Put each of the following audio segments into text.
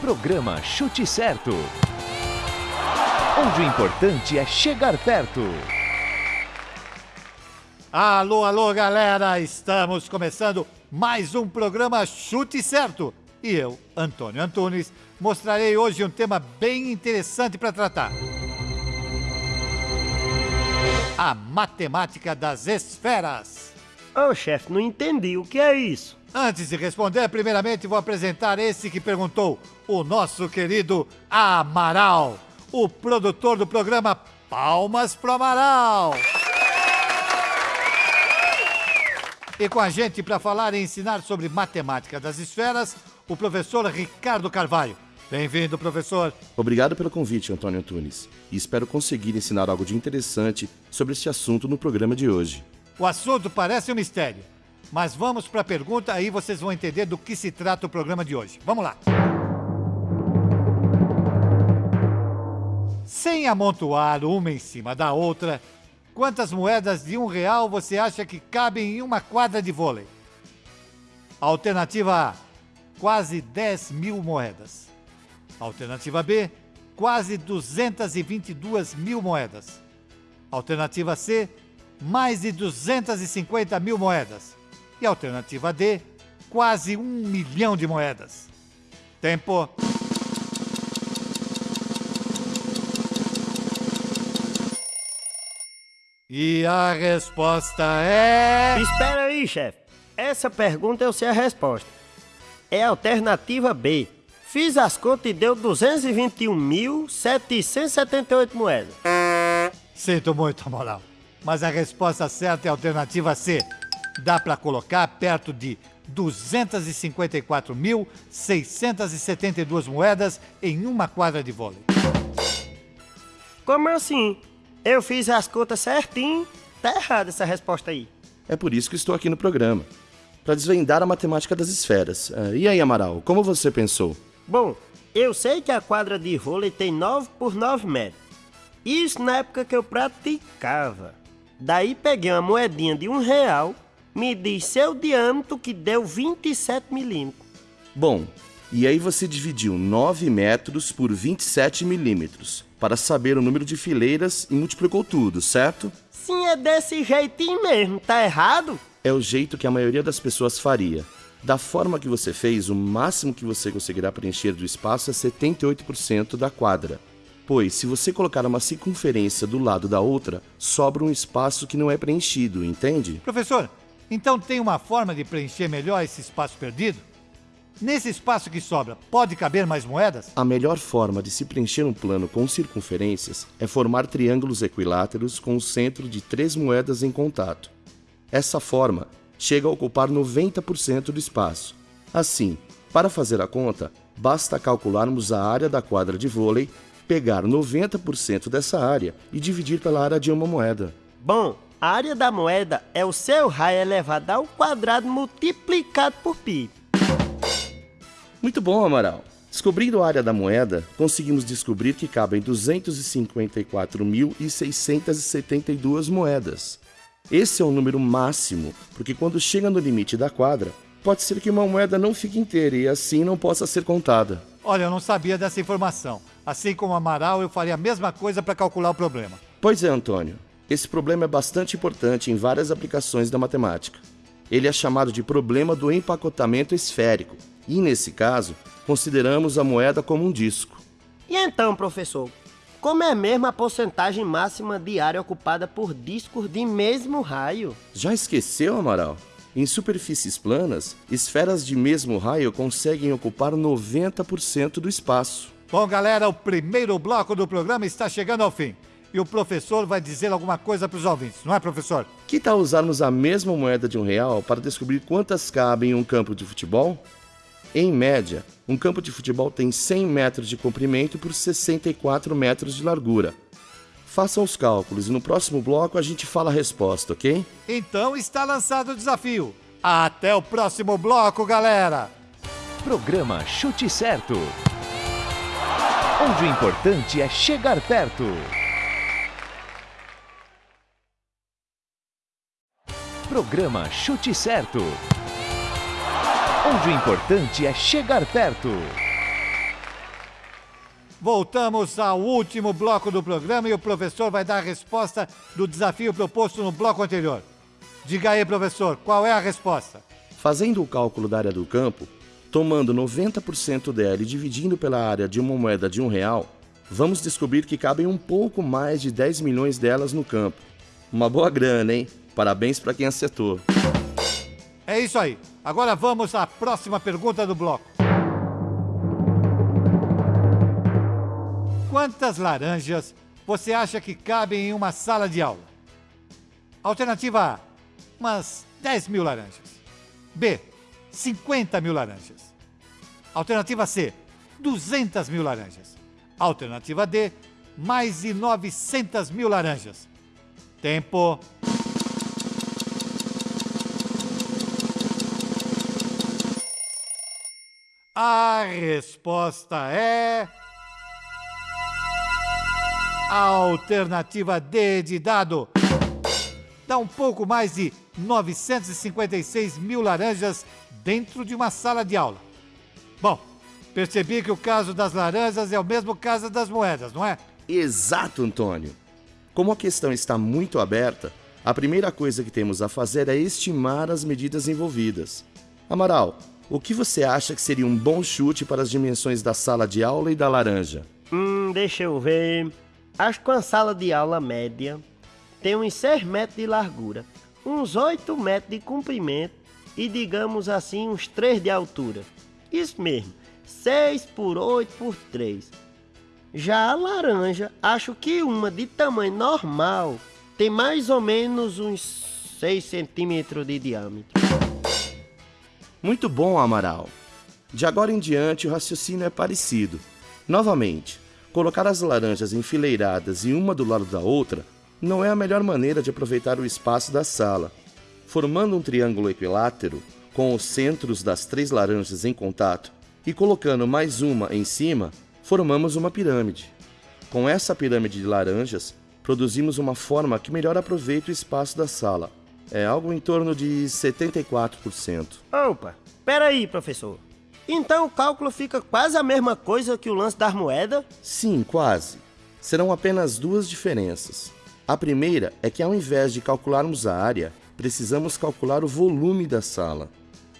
Programa Chute Certo. Onde o importante é chegar perto. Alô, alô, galera! Estamos começando mais um programa Chute Certo. E eu, Antônio Antunes, mostrarei hoje um tema bem interessante para tratar. A matemática das esferas. Ô, chefe, não entendi. O que é isso? Antes de responder, primeiramente vou apresentar esse que perguntou, o nosso querido Amaral, o produtor do programa Palmas pro Amaral. E com a gente para falar e ensinar sobre matemática das esferas, o professor Ricardo Carvalho. Bem-vindo, professor. Obrigado pelo convite, Antônio Antunes. E espero conseguir ensinar algo de interessante sobre este assunto no programa de hoje. O assunto parece um mistério, mas vamos para a pergunta, aí vocês vão entender do que se trata o programa de hoje. Vamos lá. Sem amontoar uma em cima da outra, quantas moedas de um real você acha que cabem em uma quadra de vôlei? Alternativa A, quase 10 mil moedas. Alternativa B, quase 222 mil moedas. Alternativa C, mais de 250 mil moedas. E alternativa D, quase um milhão de moedas. Tempo. E a resposta é. Espera aí, chefe. Essa pergunta eu sei a resposta. É a alternativa B. Fiz as contas e deu 221.778 moedas. Sinto muito, Moral. Mas a resposta certa é a alternativa C. Dá para colocar perto de 254.672 moedas em uma quadra de vôlei. Como assim? Eu fiz as contas certinho. Tá errada essa resposta aí. É por isso que estou aqui no programa para desvendar a matemática das esferas. Ah, e aí, Amaral, como você pensou? Bom, eu sei que a quadra de vôlei tem 9 por 9 metros. Isso na época que eu praticava. Daí peguei uma moedinha de um real, medi seu diâmetro que deu 27 milímetros. Bom, e aí você dividiu 9 metros por 27 milímetros para saber o número de fileiras e multiplicou tudo, certo? Sim, é desse jeitinho mesmo, tá errado? É o jeito que a maioria das pessoas faria. Da forma que você fez, o máximo que você conseguirá preencher do espaço é 78% da quadra. Pois, se você colocar uma circunferência do lado da outra, sobra um espaço que não é preenchido, entende? Professor, então tem uma forma de preencher melhor esse espaço perdido? Nesse espaço que sobra, pode caber mais moedas? A melhor forma de se preencher um plano com circunferências é formar triângulos equiláteros com o centro de três moedas em contato. Essa forma chega a ocupar 90% do espaço. Assim, para fazer a conta, basta calcularmos a área da quadra de vôlei pegar 90% dessa área e dividir pela área de uma moeda. Bom, a área da moeda é o seu raio elevado ao quadrado multiplicado por π. Muito bom, Amaral. Descobrindo a área da moeda, conseguimos descobrir que cabem 254.672 moedas. Esse é o número máximo, porque quando chega no limite da quadra, pode ser que uma moeda não fique inteira e assim não possa ser contada. Olha, eu não sabia dessa informação. Assim como Amaral, eu faria a mesma coisa para calcular o problema. Pois é, Antônio. Esse problema é bastante importante em várias aplicações da matemática. Ele é chamado de problema do empacotamento esférico, e nesse caso, consideramos a moeda como um disco. E então, professor, como é mesmo a porcentagem máxima de área ocupada por discos de mesmo raio? Já esqueceu, Amaral? Em superfícies planas, esferas de mesmo raio conseguem ocupar 90% do espaço. Bom, galera, o primeiro bloco do programa está chegando ao fim. E o professor vai dizer alguma coisa para os ouvintes, não é, professor? Que tal usarmos a mesma moeda de um real para descobrir quantas cabem em um campo de futebol? Em média, um campo de futebol tem 100 metros de comprimento por 64 metros de largura. Façam os cálculos e no próximo bloco a gente fala a resposta, ok? Então está lançado o desafio. Até o próximo bloco, galera! Programa Chute Certo. Onde o importante é chegar perto. Programa Chute Certo. Onde o importante é chegar perto. Voltamos ao último bloco do programa e o professor vai dar a resposta do desafio proposto no bloco anterior. Diga aí, professor, qual é a resposta? Fazendo o cálculo da área do campo, tomando 90% dela e dividindo pela área de uma moeda de um real, vamos descobrir que cabem um pouco mais de 10 milhões delas no campo. Uma boa grana, hein? Parabéns para quem acertou. É isso aí. Agora vamos à próxima pergunta do bloco. Quantas laranjas você acha que cabem em uma sala de aula? Alternativa A: umas 10 mil laranjas. B: 50 mil laranjas. Alternativa C: 200 mil laranjas. Alternativa D: mais de 900 mil laranjas. Tempo. A resposta é. Alternativa D de dado. Dá um pouco mais de 956 mil laranjas dentro de uma sala de aula. Bom, percebi que o caso das laranjas é o mesmo caso das moedas, não é? Exato, Antônio. Como a questão está muito aberta, a primeira coisa que temos a fazer é estimar as medidas envolvidas. Amaral, o que você acha que seria um bom chute para as dimensões da sala de aula e da laranja? Hum, deixa eu ver. Acho que uma sala de aula média tem uns 6 metros de largura, uns 8 metros de comprimento e, digamos assim, uns 3 de altura. Isso mesmo, 6 por 8 por 3. Já a laranja, acho que uma de tamanho normal tem mais ou menos uns 6 centímetros de diâmetro. Muito bom, Amaral. De agora em diante, o raciocínio é parecido. Novamente, colocar as laranjas enfileiradas e uma do lado da outra não é a melhor maneira de aproveitar o espaço da sala. Formando um triângulo equilátero, com os centros das três laranjas em contato, e colocando mais uma em cima, formamos uma pirâmide. Com essa pirâmide de laranjas, produzimos uma forma que melhor aproveita o espaço da sala, é algo em torno de 74%. Opa, peraí, professor. Então o cálculo fica quase a mesma coisa que o lance das moedas? Sim, quase. Serão apenas duas diferenças. A primeira é que ao invés de calcularmos a área, precisamos calcular o volume da sala.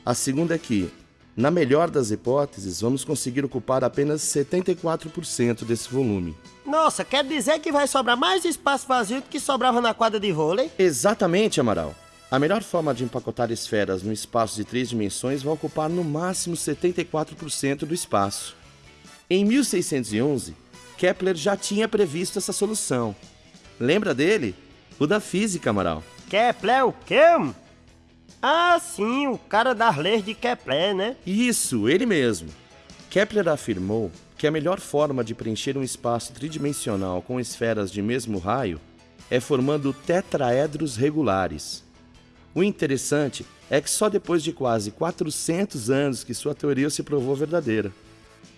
A segunda é que, na melhor das hipóteses, vamos conseguir ocupar apenas 74% desse volume. Nossa, quer dizer que vai sobrar mais espaço vazio do que sobrava na quadra de vôlei? Exatamente, Amaral. A melhor forma de empacotar esferas no espaço de três dimensões vai ocupar no máximo 74% do espaço. Em 1611, Kepler já tinha previsto essa solução. Lembra dele? O da física, Amaral. Kepler o quê? Ah, sim, o cara das leis de Kepler, né? Isso, ele mesmo. Kepler afirmou que a melhor forma de preencher um espaço tridimensional com esferas de mesmo raio é formando tetraedros regulares. O interessante é que só depois de quase 400 anos que sua teoria se provou verdadeira.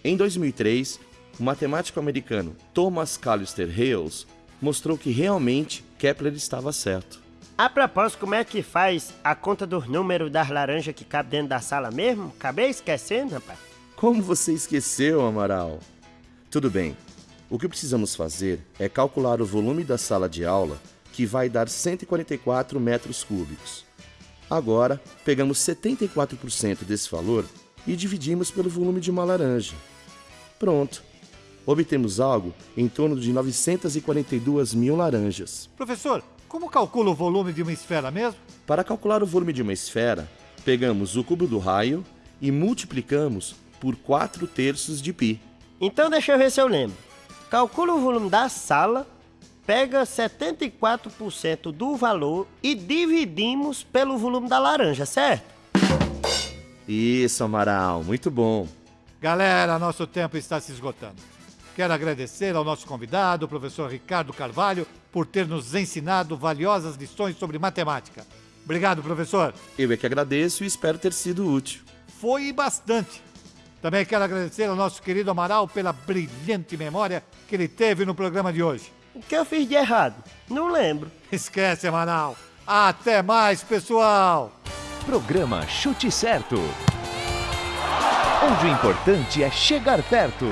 Em 2003, o matemático americano Thomas Callister Hales mostrou que realmente Kepler estava certo. A propósito, como é que faz a conta dos números das laranjas que cabe dentro da sala mesmo? Acabei esquecendo, rapaz. Como você esqueceu, Amaral? Tudo bem. O que precisamos fazer é calcular o volume da sala de aula, que vai dar 144 metros cúbicos. Agora, pegamos 74% desse valor e dividimos pelo volume de uma laranja. Pronto. Obtemos algo em torno de 942 mil laranjas. Professor, como calcula o volume de uma esfera mesmo? Para calcular o volume de uma esfera, pegamos o cubo do raio e multiplicamos por 4 terços de π. Então deixa eu ver se eu lembro. Calcula o volume da sala, pega 74% do valor e dividimos pelo volume da laranja, certo? Isso, Amaral, muito bom. Galera, nosso tempo está se esgotando. Quero agradecer ao nosso convidado, o professor Ricardo Carvalho, por ter nos ensinado valiosas lições sobre matemática. Obrigado, professor. Eu é que agradeço e espero ter sido útil. Foi bastante. Também quero agradecer ao nosso querido Amaral pela brilhante memória que ele teve no programa de hoje. O que eu fiz de errado? Não lembro. Esquece, Amaral. Até mais, pessoal. Programa Chute Certo. Onde o importante é chegar perto.